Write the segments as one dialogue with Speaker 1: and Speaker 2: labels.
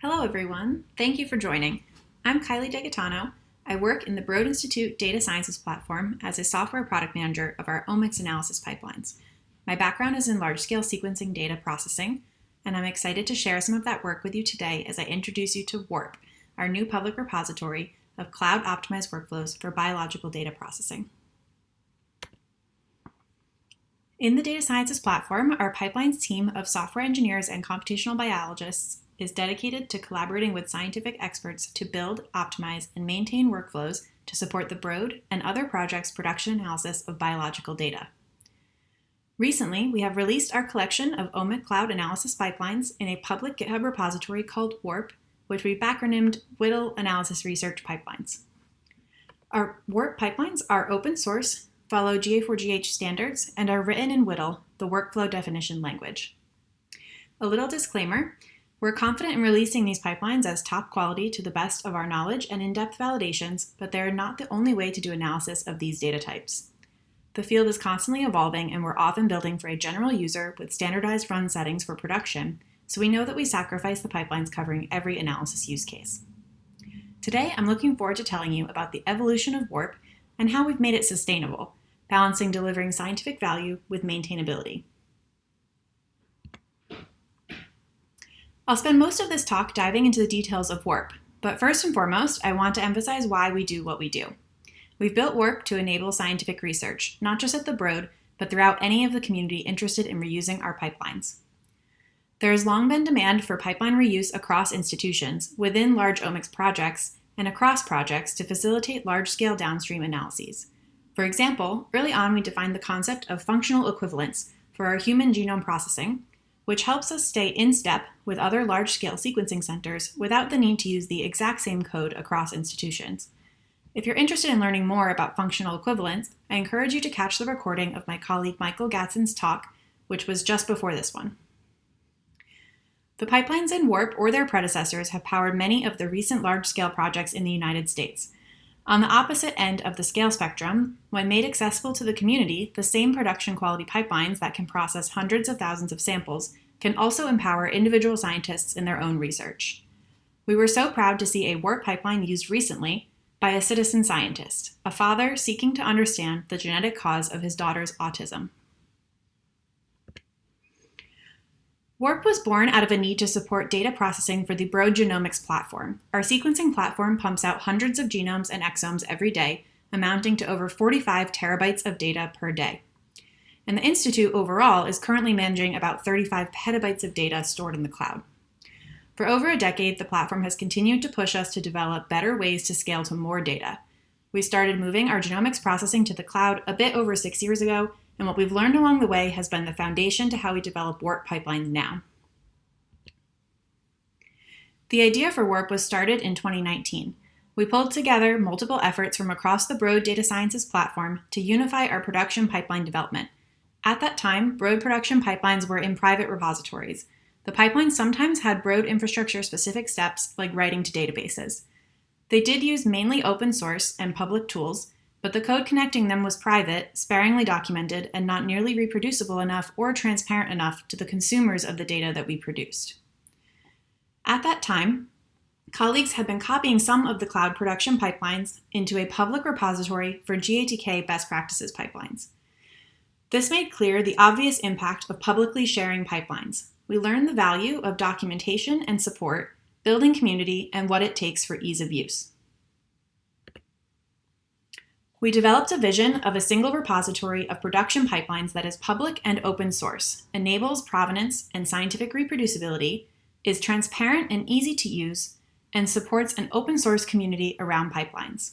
Speaker 1: Hello, everyone. Thank you for joining. I'm Kylie DeGaetano. I work in the Broad Institute Data Sciences platform as a software product manager of our omics analysis pipelines. My background is in large-scale sequencing data processing, and I'm excited to share some of that work with you today as I introduce you to WARP, our new public repository of cloud-optimized workflows for biological data processing. In the Data Sciences platform, our pipelines team of software engineers and computational biologists is dedicated to collaborating with scientific experts to build, optimize, and maintain workflows to support the Broad and other projects' production analysis of biological data. Recently, we have released our collection of OMIC cloud analysis pipelines in a public GitHub repository called WARP, which we've acronymed WDL Analysis Research Pipelines. Our WARP pipelines are open source, follow GA4GH standards, and are written in WDL, the workflow definition language. A little disclaimer, we're confident in releasing these pipelines as top quality to the best of our knowledge and in-depth validations, but they're not the only way to do analysis of these data types. The field is constantly evolving and we're often building for a general user with standardized run settings for production, so we know that we sacrifice the pipelines covering every analysis use case. Today, I'm looking forward to telling you about the evolution of WARP and how we've made it sustainable, balancing delivering scientific value with maintainability. I'll spend most of this talk diving into the details of WARP, but first and foremost, I want to emphasize why we do what we do. We've built WARP to enable scientific research, not just at the Broad, but throughout any of the community interested in reusing our pipelines. There has long been demand for pipeline reuse across institutions, within large omics projects, and across projects to facilitate large-scale downstream analyses. For example, early on we defined the concept of functional equivalence for our human genome processing, which helps us stay in step with other large-scale sequencing centers without the need to use the exact same code across institutions. If you're interested in learning more about functional equivalence, I encourage you to catch the recording of my colleague Michael Gadsden's talk, which was just before this one. The pipelines in WARP or their predecessors have powered many of the recent large-scale projects in the United States, on the opposite end of the scale spectrum, when made accessible to the community, the same production quality pipelines that can process hundreds of thousands of samples can also empower individual scientists in their own research. We were so proud to see a WARP pipeline used recently by a citizen scientist, a father seeking to understand the genetic cause of his daughter's autism. WARP was born out of a need to support data processing for the Broad Genomics platform. Our sequencing platform pumps out hundreds of genomes and exomes every day, amounting to over 45 terabytes of data per day. And the Institute overall is currently managing about 35 petabytes of data stored in the cloud. For over a decade, the platform has continued to push us to develop better ways to scale to more data. We started moving our genomics processing to the cloud a bit over six years ago and what we've learned along the way has been the foundation to how we develop WARP pipelines now. The idea for WARP was started in 2019. We pulled together multiple efforts from across the Broad Data Sciences platform to unify our production pipeline development. At that time, Broad production pipelines were in private repositories. The pipelines sometimes had Broad infrastructure specific steps like writing to databases. They did use mainly open source and public tools, but the code connecting them was private, sparingly documented, and not nearly reproducible enough or transparent enough to the consumers of the data that we produced. At that time, colleagues had been copying some of the cloud production pipelines into a public repository for GATK best practices pipelines. This made clear the obvious impact of publicly sharing pipelines. We learned the value of documentation and support, building community, and what it takes for ease of use. We developed a vision of a single repository of production pipelines that is public and open source, enables provenance and scientific reproducibility, is transparent and easy to use, and supports an open source community around pipelines.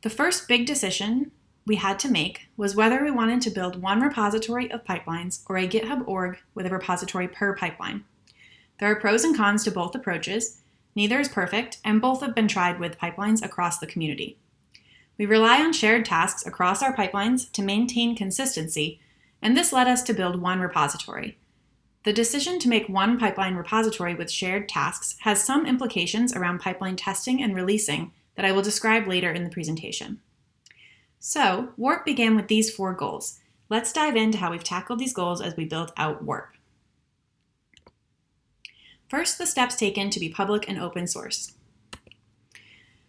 Speaker 1: The first big decision we had to make was whether we wanted to build one repository of pipelines or a GitHub org with a repository per pipeline. There are pros and cons to both approaches, neither is perfect, and both have been tried with pipelines across the community. We rely on shared tasks across our pipelines to maintain consistency, and this led us to build one repository. The decision to make one pipeline repository with shared tasks has some implications around pipeline testing and releasing that I will describe later in the presentation. So, WARP began with these four goals. Let's dive into how we've tackled these goals as we built out WARP. First, the steps taken to be public and open source.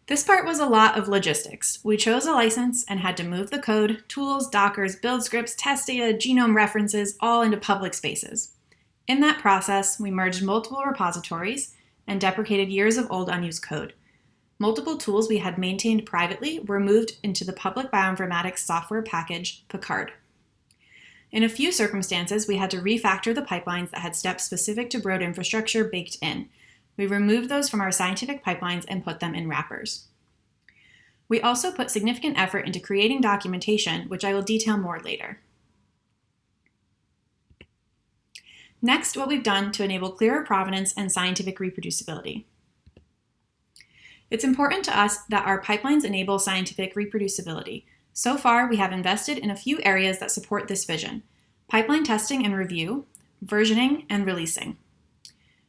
Speaker 1: This part was a lot of logistics. We chose a license and had to move the code, tools, dockers, build scripts, test data, genome references, all into public spaces. In that process, we merged multiple repositories and deprecated years of old unused code. Multiple tools we had maintained privately were moved into the public bioinformatics software package, Picard. In a few circumstances, we had to refactor the pipelines that had steps specific to Broad infrastructure baked in. We removed those from our scientific pipelines and put them in wrappers. We also put significant effort into creating documentation, which I will detail more later. Next, what we've done to enable clearer provenance and scientific reproducibility. It's important to us that our pipelines enable scientific reproducibility. So far, we have invested in a few areas that support this vision, pipeline testing and review, versioning, and releasing.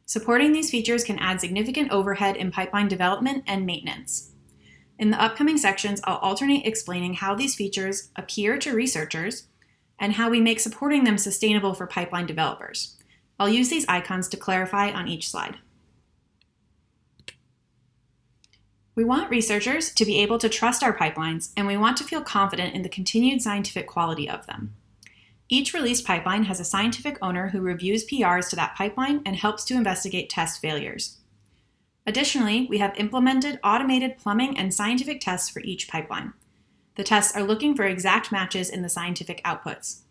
Speaker 1: Supporting these features can add significant overhead in pipeline development and maintenance. In the upcoming sections, I'll alternate explaining how these features appear to researchers and how we make supporting them sustainable for pipeline developers. I'll use these icons to clarify on each slide. We want researchers to be able to trust our pipelines, and we want to feel confident in the continued scientific quality of them. Each released pipeline has a scientific owner who reviews PRs to that pipeline and helps to investigate test failures. Additionally, we have implemented automated plumbing and scientific tests for each pipeline. The tests are looking for exact matches in the scientific outputs.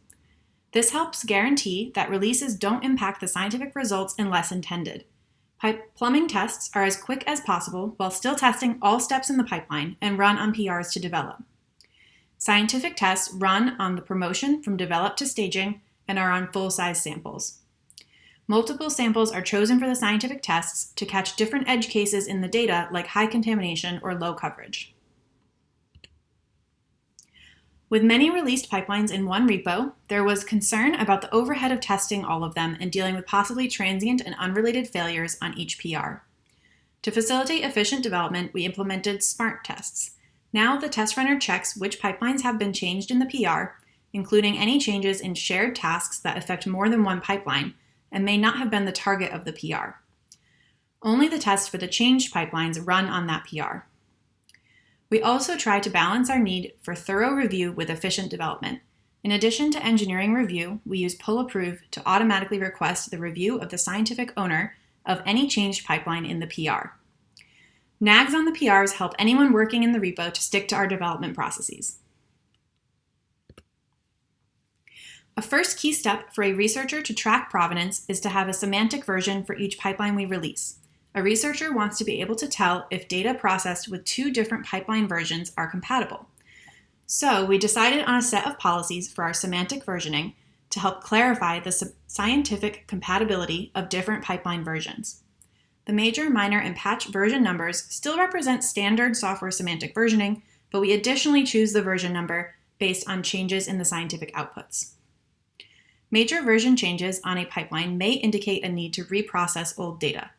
Speaker 1: This helps guarantee that releases don't impact the scientific results unless intended. Pipe plumbing tests are as quick as possible while still testing all steps in the pipeline and run on PRs to develop. Scientific tests run on the promotion from develop to staging and are on full-size samples. Multiple samples are chosen for the scientific tests to catch different edge cases in the data like high contamination or low coverage. With many released pipelines in one repo, there was concern about the overhead of testing all of them and dealing with possibly transient and unrelated failures on each PR. To facilitate efficient development, we implemented SMART tests. Now the test runner checks which pipelines have been changed in the PR, including any changes in shared tasks that affect more than one pipeline and may not have been the target of the PR. Only the tests for the changed pipelines run on that PR. We also try to balance our need for thorough review with efficient development. In addition to engineering review, we use PullApprove to automatically request the review of the scientific owner of any changed pipeline in the PR. Nags on the PRs help anyone working in the repo to stick to our development processes. A first key step for a researcher to track provenance is to have a semantic version for each pipeline we release. A researcher wants to be able to tell if data processed with two different pipeline versions are compatible. So we decided on a set of policies for our semantic versioning to help clarify the scientific compatibility of different pipeline versions. The major, minor, and patch version numbers still represent standard software semantic versioning, but we additionally choose the version number based on changes in the scientific outputs. Major version changes on a pipeline may indicate a need to reprocess old data.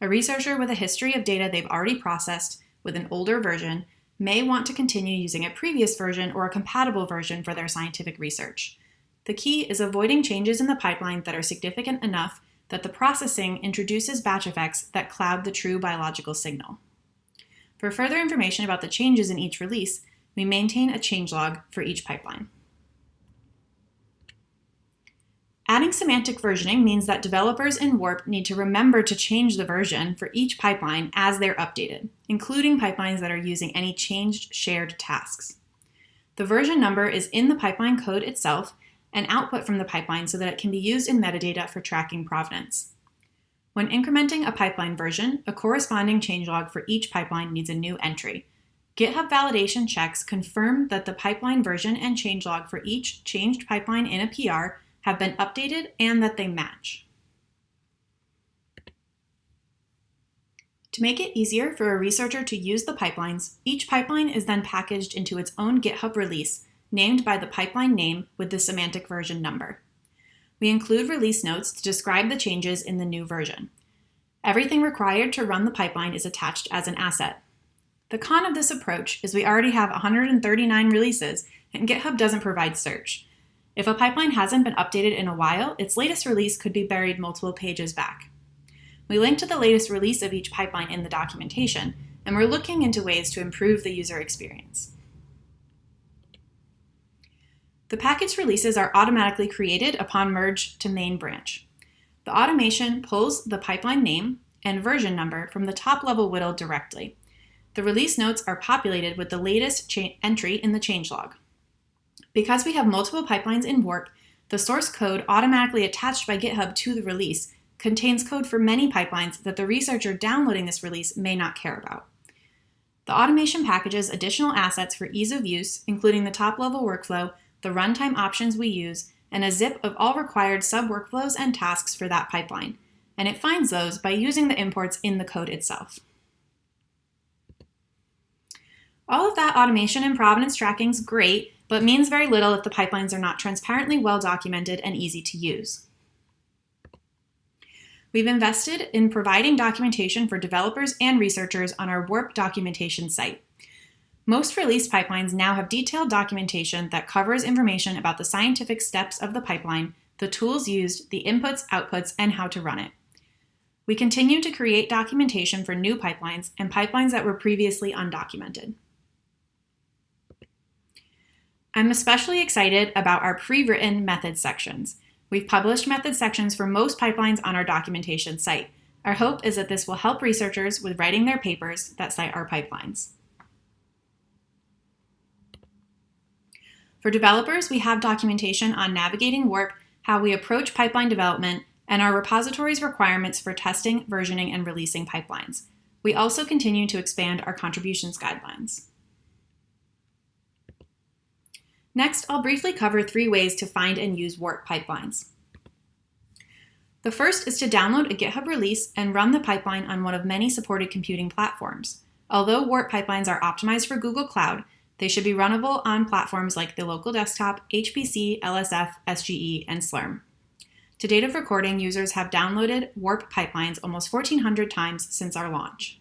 Speaker 1: A researcher with a history of data they've already processed with an older version may want to continue using a previous version or a compatible version for their scientific research. The key is avoiding changes in the pipeline that are significant enough that the processing introduces batch effects that cloud the true biological signal. For further information about the changes in each release, we maintain a changelog for each pipeline. Adding semantic versioning means that developers in Warp need to remember to change the version for each pipeline as they're updated, including pipelines that are using any changed shared tasks. The version number is in the pipeline code itself and output from the pipeline so that it can be used in metadata for tracking provenance. When incrementing a pipeline version, a corresponding changelog for each pipeline needs a new entry. GitHub validation checks confirm that the pipeline version and changelog for each changed pipeline in a PR have been updated and that they match. To make it easier for a researcher to use the pipelines, each pipeline is then packaged into its own GitHub release, named by the pipeline name with the semantic version number. We include release notes to describe the changes in the new version. Everything required to run the pipeline is attached as an asset. The con of this approach is we already have 139 releases, and GitHub doesn't provide search. If a pipeline hasn't been updated in a while, its latest release could be buried multiple pages back. we link to the latest release of each pipeline in the documentation, and we're looking into ways to improve the user experience. The package releases are automatically created upon merge to main branch. The automation pulls the pipeline name and version number from the top-level WDL directly. The release notes are populated with the latest entry in the changelog. Because we have multiple pipelines in Warp, the source code automatically attached by GitHub to the release contains code for many pipelines that the researcher downloading this release may not care about. The automation packages additional assets for ease of use, including the top-level workflow, the runtime options we use, and a zip of all required sub-workflows and tasks for that pipeline, and it finds those by using the imports in the code itself. All of that automation and provenance tracking is great, but means very little if the pipelines are not transparently well documented and easy to use. We've invested in providing documentation for developers and researchers on our Warp documentation site. Most release pipelines now have detailed documentation that covers information about the scientific steps of the pipeline, the tools used, the inputs, outputs, and how to run it. We continue to create documentation for new pipelines and pipelines that were previously undocumented. I'm especially excited about our pre-written method sections. We've published method sections for most pipelines on our documentation site. Our hope is that this will help researchers with writing their papers that cite our pipelines. For developers, we have documentation on navigating Warp, how we approach pipeline development, and our repository's requirements for testing, versioning, and releasing pipelines. We also continue to expand our contributions guidelines. Next, I'll briefly cover three ways to find and use Warp pipelines. The first is to download a GitHub release and run the pipeline on one of many supported computing platforms. Although Warp pipelines are optimized for Google Cloud, they should be runnable on platforms like the local desktop, HPC, LSF, SGE, and Slurm. To date of recording, users have downloaded Warp pipelines almost 1,400 times since our launch.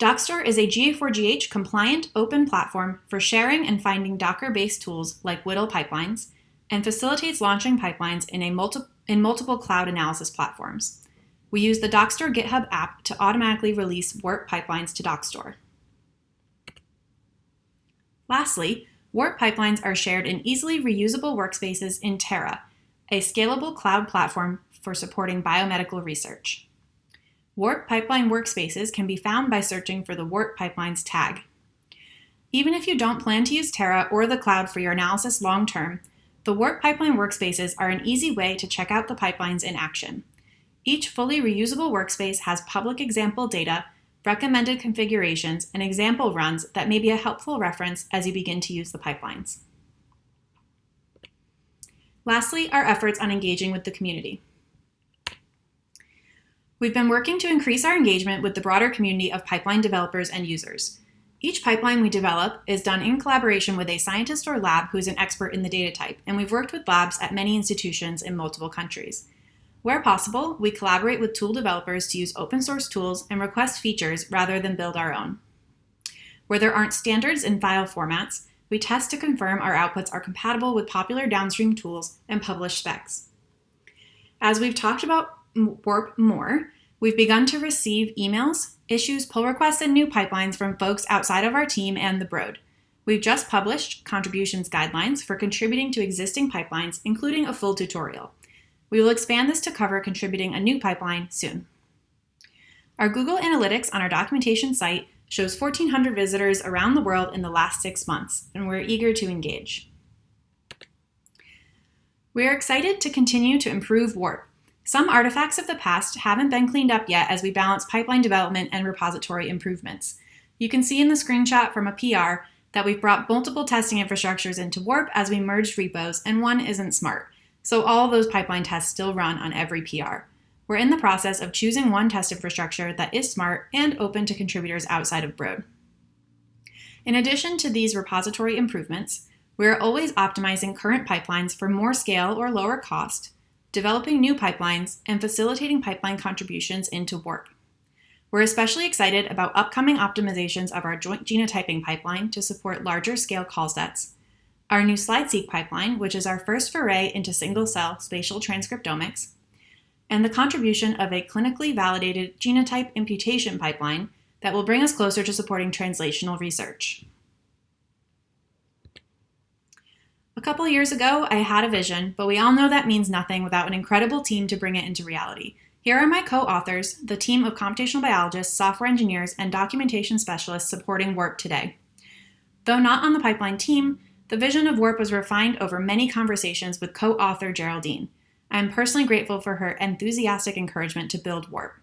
Speaker 1: Dockstore is a GA4GH compliant open platform for sharing and finding Docker-based tools like WDL pipelines and facilitates launching pipelines in, a multi in multiple cloud analysis platforms. We use the Dockstore GitHub app to automatically release Warp pipelines to Dockstore. Lastly, Warp pipelines are shared in easily reusable workspaces in Terra, a scalable cloud platform for supporting biomedical research. Warp pipeline workspaces can be found by searching for the Warp pipelines tag. Even if you don't plan to use Terra or the cloud for your analysis long term, the Warp pipeline workspaces are an easy way to check out the pipelines in action. Each fully reusable workspace has public example data, recommended configurations, and example runs that may be a helpful reference as you begin to use the pipelines. Lastly, our efforts on engaging with the community. We've been working to increase our engagement with the broader community of pipeline developers and users. Each pipeline we develop is done in collaboration with a scientist or lab who is an expert in the data type, and we've worked with labs at many institutions in multiple countries. Where possible, we collaborate with tool developers to use open source tools and request features rather than build our own. Where there aren't standards in file formats, we test to confirm our outputs are compatible with popular downstream tools and publish specs. As we've talked about Warp more, We've begun to receive emails, issues, pull requests, and new pipelines from folks outside of our team and the Broad. We've just published contributions guidelines for contributing to existing pipelines, including a full tutorial. We will expand this to cover contributing a new pipeline soon. Our Google Analytics on our documentation site shows 1,400 visitors around the world in the last six months, and we're eager to engage. We are excited to continue to improve Warp, some artifacts of the past haven't been cleaned up yet as we balance pipeline development and repository improvements. You can see in the screenshot from a PR that we've brought multiple testing infrastructures into Warp as we merged repos, and one isn't smart. So all those pipeline tests still run on every PR. We're in the process of choosing one test infrastructure that is smart and open to contributors outside of Broad. In addition to these repository improvements, we are always optimizing current pipelines for more scale or lower cost, developing new pipelines, and facilitating pipeline contributions into Warp. We're especially excited about upcoming optimizations of our joint genotyping pipeline to support larger scale call sets, our new SlideSeq pipeline, which is our first foray into single cell spatial transcriptomics, and the contribution of a clinically validated genotype imputation pipeline that will bring us closer to supporting translational research. A couple years ago, I had a vision, but we all know that means nothing without an incredible team to bring it into reality. Here are my co-authors, the team of computational biologists, software engineers, and documentation specialists supporting WARP today. Though not on the pipeline team, the vision of WARP was refined over many conversations with co-author Geraldine. I am personally grateful for her enthusiastic encouragement to build WARP.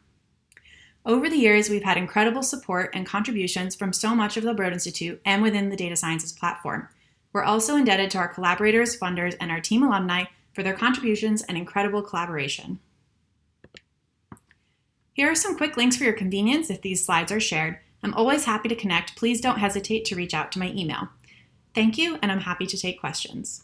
Speaker 1: Over the years, we've had incredible support and contributions from so much of the Broad Institute and within the data sciences platform. We're also indebted to our collaborators, funders, and our team alumni for their contributions and incredible collaboration. Here are some quick links for your convenience if these slides are shared. I'm always happy to connect. Please don't hesitate to reach out to my email. Thank you, and I'm happy to take questions.